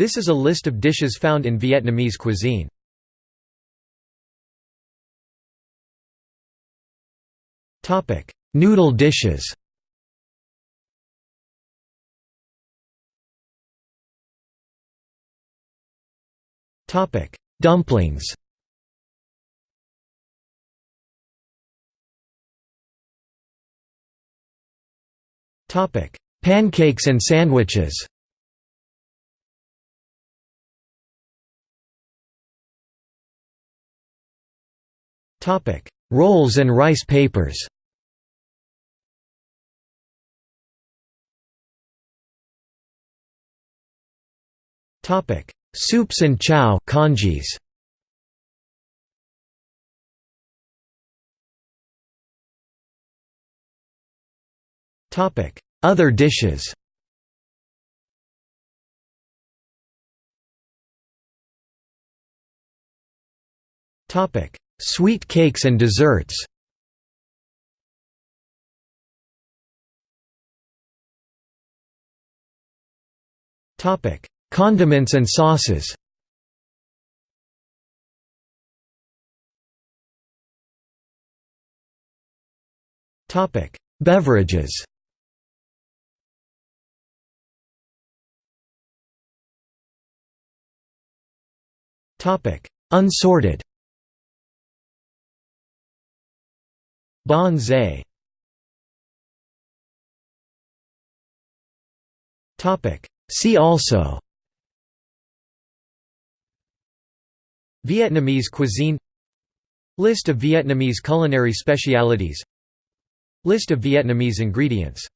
This is a list of dishes found in Vietnamese cuisine. Noodle dishes. Topic: Dumplings. Topic: Pancakes and sandwiches Rolls and rice papers. Topic: Soups and chow congees. Other dishes Sweet cakes and desserts. Condiments and sauces. Topic: Beverages. Topic: Unsorted Bon Zay. See also. Vietnamese cuisine. List of Vietnamese culinary specialities. List of Vietnamese ingredients